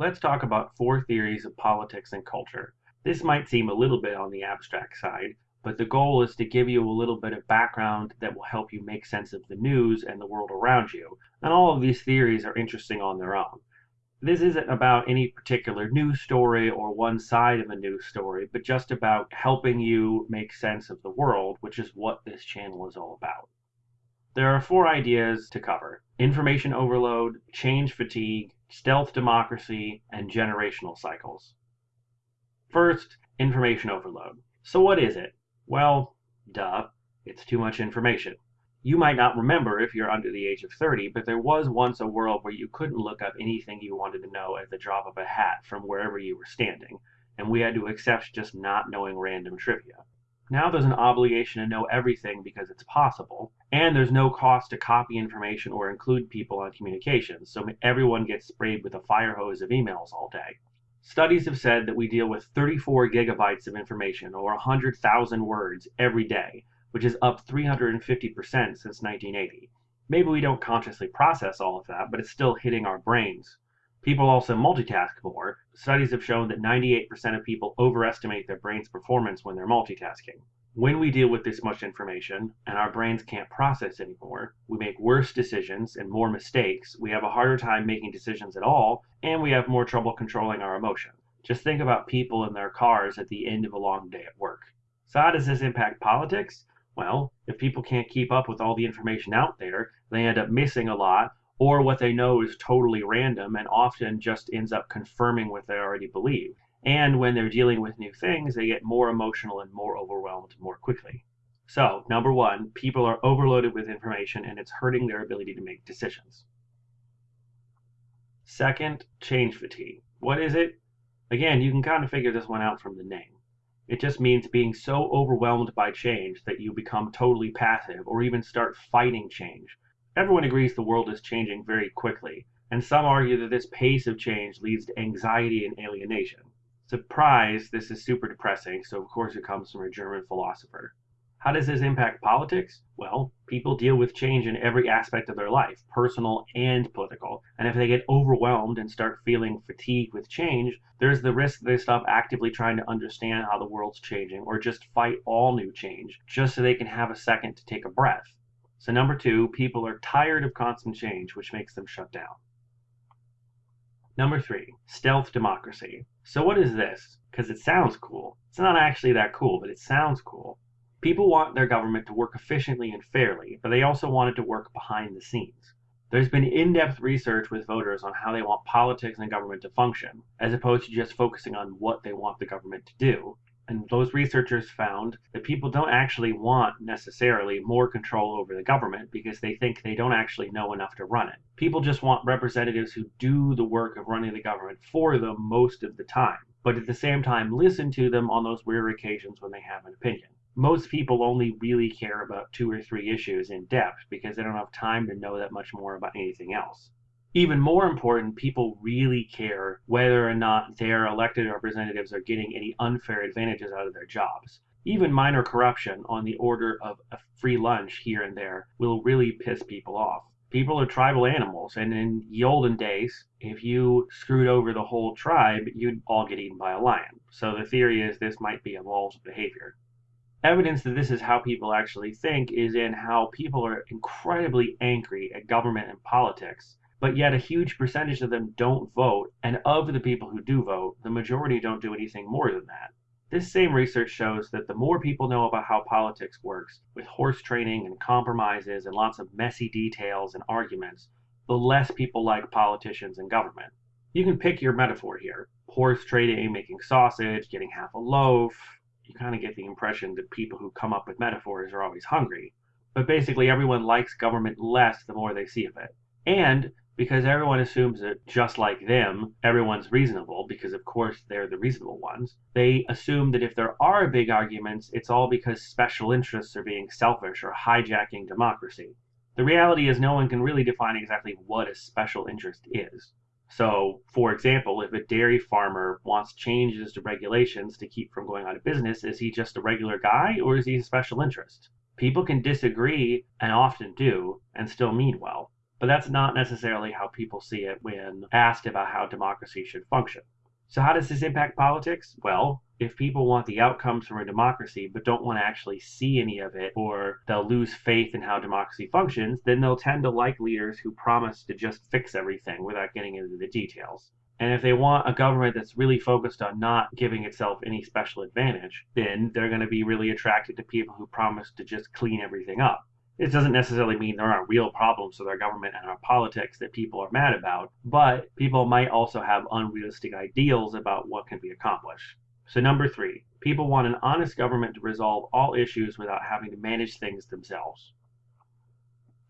Let's talk about four theories of politics and culture. This might seem a little bit on the abstract side, but the goal is to give you a little bit of background that will help you make sense of the news and the world around you. And all of these theories are interesting on their own. This isn't about any particular news story or one side of a news story, but just about helping you make sense of the world, which is what this channel is all about. There are four ideas to cover information overload, change fatigue, stealth democracy, and generational cycles. First, information overload. So, what is it? Well, duh, it's too much information. You might not remember if you're under the age of 30, but there was once a world where you couldn't look up anything you wanted to know at the drop of a hat from wherever you were standing, and we had to accept just not knowing random trivia. Now there's an obligation to know everything because it's possible, and there's no cost to copy information or include people on communications, so everyone gets sprayed with a fire hose of emails all day. Studies have said that we deal with 34 gigabytes of information, or 100,000 words, every day, which is up 350% since 1980. Maybe we don't consciously process all of that, but it's still hitting our brains. People also multitask more. Studies have shown that 98% of people overestimate their brain's performance when they're multitasking. When we deal with this much information and our brains can't process anymore, we make worse decisions and more mistakes, we have a harder time making decisions at all, and we have more trouble controlling our emotions. Just think about people in their cars at the end of a long day at work. So, how does this impact politics? Well, if people can't keep up with all the information out there, they end up missing a lot or what they know is totally random and often just ends up confirming what they already believe. And when they're dealing with new things, they get more emotional and more overwhelmed more quickly. So, number one, people are overloaded with information and it's hurting their ability to make decisions. Second, change fatigue. What is it? Again, you can kind of figure this one out from the name. It just means being so overwhelmed by change that you become totally passive or even start fighting change Everyone agrees the world is changing very quickly, and some argue that this pace of change leads to anxiety and alienation. Surprise, this is super depressing, so of course it comes from a German philosopher. How does this impact politics? Well, people deal with change in every aspect of their life, personal and political. And if they get overwhelmed and start feeling fatigued with change, there's the risk they stop actively trying to understand how the world's changing or just fight all new change just so they can have a second to take a breath. So number two, people are tired of constant change, which makes them shut down. Number three, stealth democracy. So what is this? Because it sounds cool. It's not actually that cool, but it sounds cool. People want their government to work efficiently and fairly, but they also want it to work behind the scenes. There's been in-depth research with voters on how they want politics and government to function, as opposed to just focusing on what they want the government to do. And those researchers found that people don't actually want necessarily more control over the government because they think they don't actually know enough to run it. People just want representatives who do the work of running the government for them most of the time, but at the same time listen to them on those rare occasions when they have an opinion. Most people only really care about two or three issues in depth because they don't have time to know that much more about anything else. Even more important, people really care whether or not their elected representatives are getting any unfair advantages out of their jobs. Even minor corruption on the order of a free lunch here and there will really piss people off. People are tribal animals, and in the olden days, if you screwed over the whole tribe, you'd all get eaten by a lion. So the theory is this might be evolved behavior. Evidence that this is how people actually think is in how people are incredibly angry at government and politics but yet a huge percentage of them don't vote, and of the people who do vote, the majority don't do anything more than that. This same research shows that the more people know about how politics works, with horse training and compromises and lots of messy details and arguments, the less people like politicians and government. You can pick your metaphor here horse trading, making sausage, getting half a loaf. You kind of get the impression that people who come up with metaphors are always hungry. But basically, everyone likes government less the more they see of it. And because everyone assumes that just like them, everyone's reasonable, because of course they're the reasonable ones. They assume that if there are big arguments, it's all because special interests are being selfish or hijacking democracy. The reality is, no one can really define exactly what a special interest is. So, for example, if a dairy farmer wants changes to regulations to keep from going out of business, is he just a regular guy or is he a special interest? People can disagree, and often do, and still mean well. But that's not necessarily how people see it when asked about how democracy should function. So, how does this impact politics? Well, if people want the outcomes from a democracy but don't want to actually see any of it, or they'll lose faith in how democracy functions, then they'll tend to like leaders who promise to just fix everything without getting into the details. And if they want a government that's really focused on not giving itself any special advantage, then they're going to be really attracted to people who promise to just clean everything up. It doesn't necessarily mean there aren't real problems with our government and our politics that people are mad about, but people might also have unrealistic ideals about what can be accomplished. So, number three, people want an honest government to resolve all issues without having to manage things themselves.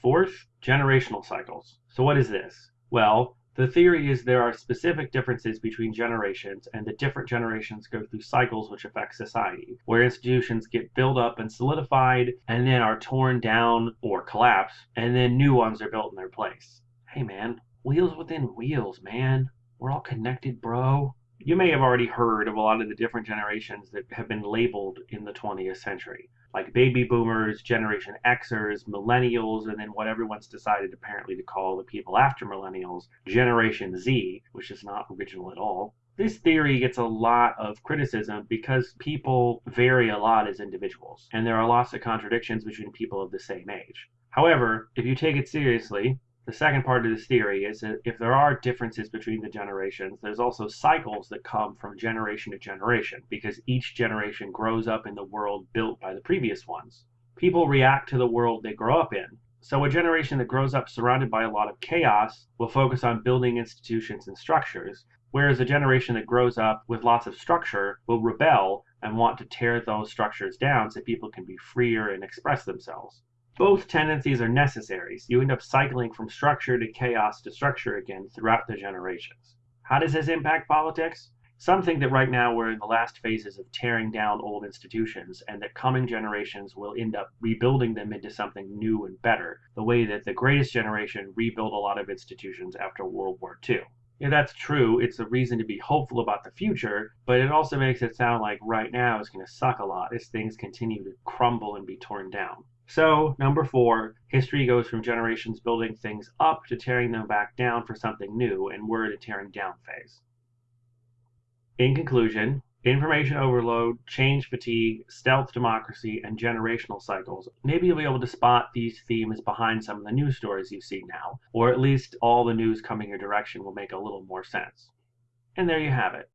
Fourth, generational cycles. So, what is this? Well, the theory is there are specific differences between generations, and that different generations go through cycles which affect society, where institutions get built up and solidified, and then are torn down or collapse, and then new ones are built in their place. Hey man, wheels within wheels, man. We're all connected, bro. You may have already heard of a lot of the different generations that have been labeled in the 20th century like baby boomers, Generation Xers, millennials, and then what everyone's decided apparently to call the people after millennials, Generation Z, which is not original at all. This theory gets a lot of criticism because people vary a lot as individuals, and there are lots of contradictions between people of the same age. However, if you take it seriously, the second part of this theory is that if there are differences between the generations, there's also cycles that come from generation to generation because each generation grows up in the world built by the previous ones. People react to the world they grow up in. So a generation that grows up surrounded by a lot of chaos will focus on building institutions and structures, whereas a generation that grows up with lots of structure will rebel and want to tear those structures down so people can be freer and express themselves. Both tendencies are necessary, so you end up cycling from structure to chaos to structure again throughout the generations. How does this impact politics? Some think that right now we're in the last phases of tearing down old institutions and that coming generations will end up rebuilding them into something new and better, the way that the greatest generation rebuilt a lot of institutions after World War II. If that's true, it's a reason to be hopeful about the future, but it also makes it sound like right now is going to suck a lot as things continue to crumble and be torn down. So, number four, history goes from generations building things up to tearing them back down for something new, and we're in a tearing down phase. In conclusion, information overload, change fatigue, stealth democracy, and generational cycles. Maybe you'll be able to spot these themes behind some of the news stories you see now, or at least all the news coming your direction will make a little more sense. And there you have it.